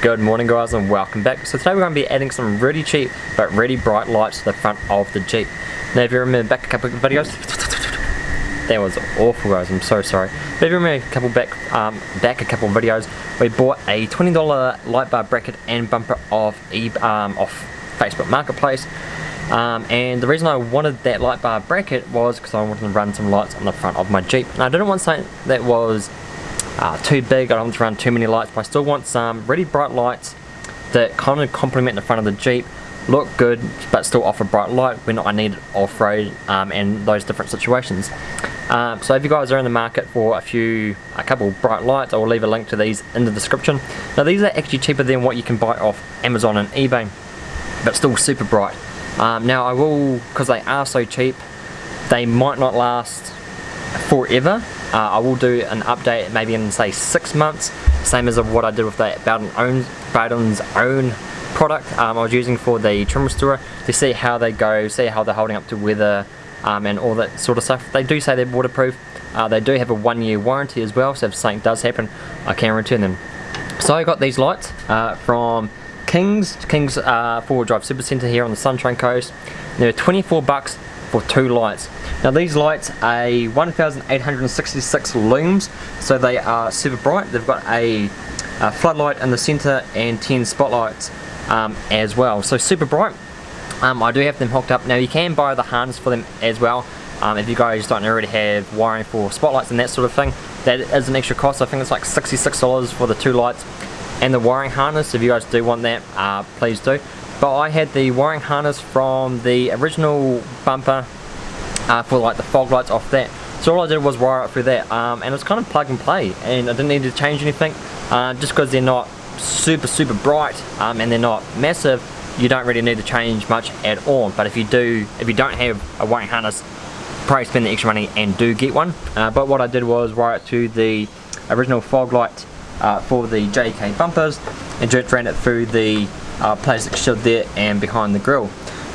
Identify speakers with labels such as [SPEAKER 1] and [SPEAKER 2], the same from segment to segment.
[SPEAKER 1] Good morning guys and welcome back. So today we're going to be adding some really cheap but really bright lights to the front of the Jeep. Now if you remember back a couple of videos, that was awful guys, I'm so sorry. But if you remember a couple back, um, back a couple videos, we bought a $20 light bar bracket and bumper off, e um, off Facebook Marketplace. Um, and the reason I wanted that light bar bracket was because I wanted to run some lights on the front of my Jeep. And I didn't want something that was uh, too big, I don't want to run too many lights, but I still want some really bright lights that kind of complement the front of the Jeep, look good, but still offer bright light when I need it off-road um, and those different situations. Um, so if you guys are in the market for a few, a couple bright lights, I will leave a link to these in the description. Now these are actually cheaper than what you can buy off Amazon and eBay, but still super bright. Um, now I will, because they are so cheap, they might not last forever, uh, I will do an update maybe in say six months, same as of what I did with the Bowden own, Bowden's own product um, I was using for the trim restorer to see how they go, see how they're holding up to weather um, and all that sort of stuff. They do say they're waterproof. Uh, they do have a one year warranty as well, so if something does happen, I can return them. So I got these lights uh, from King's, King's uh, 4 Drive Super Centre here on the Sunshine Coast. They're 24 bucks for two lights. Now these lights are 1866 lumens, so they are super bright. They've got a, a floodlight in the center and 10 spotlights um, as well. So super bright. Um, I do have them hooked up. Now you can buy the harness for them as well. Um, if you guys don't already have wiring for spotlights and that sort of thing, that is an extra cost. I think it's like $66 for the two lights and the wiring harness. If you guys do want that, uh, please do but I had the wiring harness from the original bumper uh, for like the fog lights off that. So all I did was wire it through that um, and it's kind of plug and play and I didn't need to change anything uh, just because they're not super super bright um, and they're not massive you don't really need to change much at all. But if you do if you don't have a wiring harness probably spend the extra money and do get one. Uh, but what I did was wire it to the original fog light uh, for the JK bumpers and just ran it through the uh, plastic shield there and behind the grill.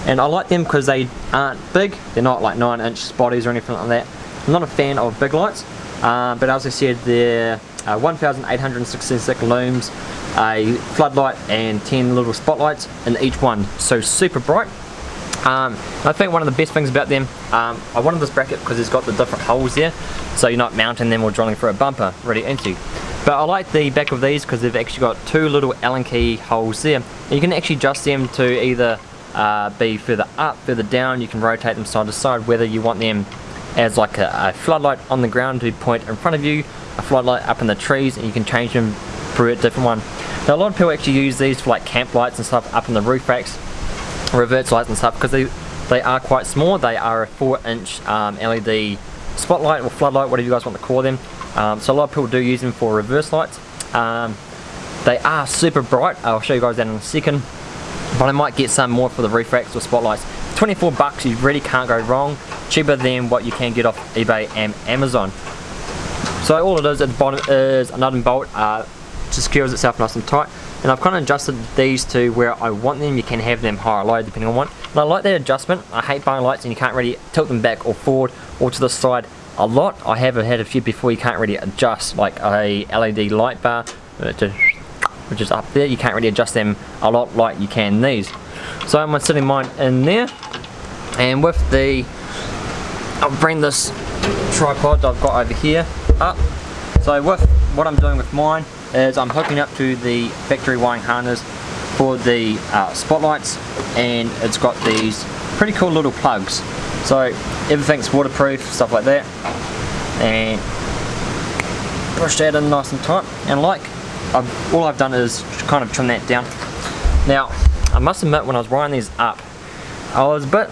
[SPEAKER 1] And I like them because they aren't big, they're not like 9 inch spotties or anything like that. I'm not a fan of big lights, uh, but as I said, they're uh, 1866 lumens, a floodlight and 10 little spotlights in each one, so super bright. Um, I think one of the best things about them, um, I wanted this bracket because it's got the different holes there, so you're not mounting them or drilling through a bumper really into. But I like the back of these because they've actually got two little Allen key holes there. And you can actually adjust them to either uh, be further up, further down, you can rotate them side to side, whether you want them as like a, a floodlight on the ground to point in front of you, a floodlight up in the trees, and you can change them for a different one. Now a lot of people actually use these for like camp lights and stuff up in the roof racks, reverse lights and stuff, because they, they are quite small. They are a 4 inch um, LED spotlight or floodlight, whatever you guys want to call them. Um, so a lot of people do use them for reverse lights. Um, they are super bright. I'll show you guys that in a second. But I might get some more for the roof racks or spotlights. 24 bucks, you really can't go wrong. Cheaper than what you can get off eBay and Amazon. So all it is at the bottom is a nut and bolt. Uh, just secures itself nice and tight. And I've kind of adjusted these to where I want them. You can have them higher or low depending on what. And I like that adjustment. I hate buying lights and you can't really tilt them back or forward or to the side a lot. I have had a few before you can't really adjust like a LED light bar uh, which is up there. You can't really adjust them a lot like you can these. So I'm sitting mine in there and with the I'll bring this tripod I've got over here up. So with what I'm doing with mine is I'm hooking up to the factory wiring harness for the uh, spotlights and it's got these pretty cool little plugs so everything's waterproof, stuff like that. And push that in nice and tight. And like, I've, all I've done is kind of trim that down. Now, I must admit when I was wiring these up, I was a bit,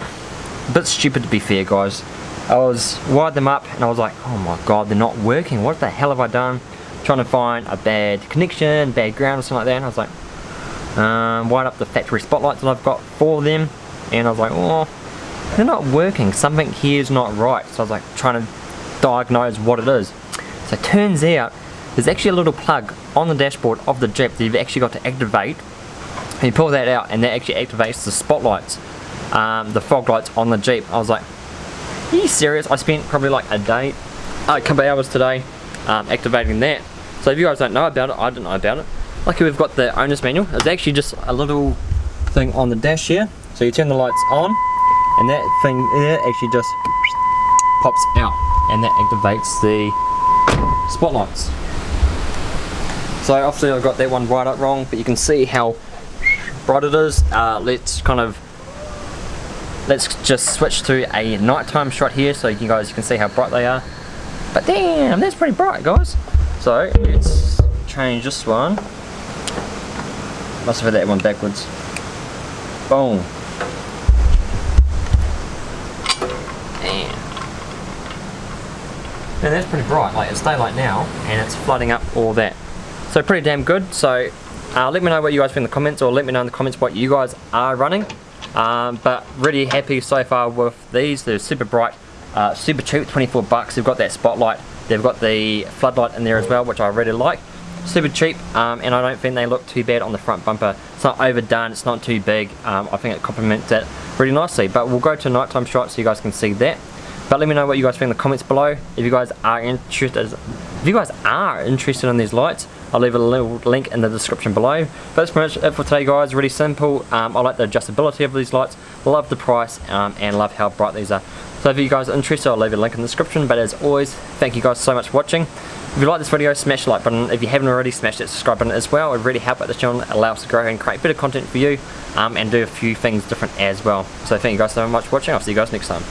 [SPEAKER 1] a bit stupid to be fair guys. I was wired them up and I was like, oh my god, they're not working. What the hell have I done? Trying to find a bad connection, bad ground or something like that. And I was like, um, wired up the factory spotlights that I've got for them. And I was like, oh, they're not working, something here is not right. So I was like trying to diagnose what it is. So it turns out there's actually a little plug on the dashboard of the Jeep that you've actually got to activate. And you pull that out and that actually activates the spotlights, um, the fog lights on the Jeep. I was like, are you serious? I spent probably like a day, a couple hours today um, activating that. So if you guys don't know about it, I didn't know about it. lucky we've got the owner's manual. It's actually just a little thing on the dash here. So you turn the lights on and that thing there actually just pops out and that activates the spotlights. So obviously I've got that one right up wrong, but you can see how bright it is. Uh, let's kind of let's just switch to a nighttime shot here so you guys can see how bright they are. But damn, that's pretty bright guys. So let's change this one. Must have had that one backwards. Boom. And that's pretty bright, like it's daylight now and it's flooding up all that. So pretty damn good. So uh, let me know what you guys think in the comments or let me know in the comments what you guys are running. Um, but really happy so far with these. They're super bright, uh, super cheap, 24 bucks. They've got that spotlight. They've got the floodlight in there as well, which I really like. Super cheap, um, and I don't think they look too bad on the front bumper. It's not overdone, it's not too big. Um, I think it complements that really nicely. But we'll go to nighttime shot so you guys can see that. But let me know what you guys think in the comments below. If you guys are interested, if you guys are interested in these lights, I'll leave a little link in the description below. But that's pretty much it for today guys, really simple. Um, I like the adjustability of these lights, love the price, um, and love how bright these are. So if you guys are interested, I'll leave a link in the description. But as always, thank you guys so much for watching. If you like this video, smash the like button. If you haven't already, smash that subscribe button as well. It really help out the channel, allow us to grow and create better content for you, um, and do a few things different as well. So thank you guys so much for watching. I'll see you guys next time.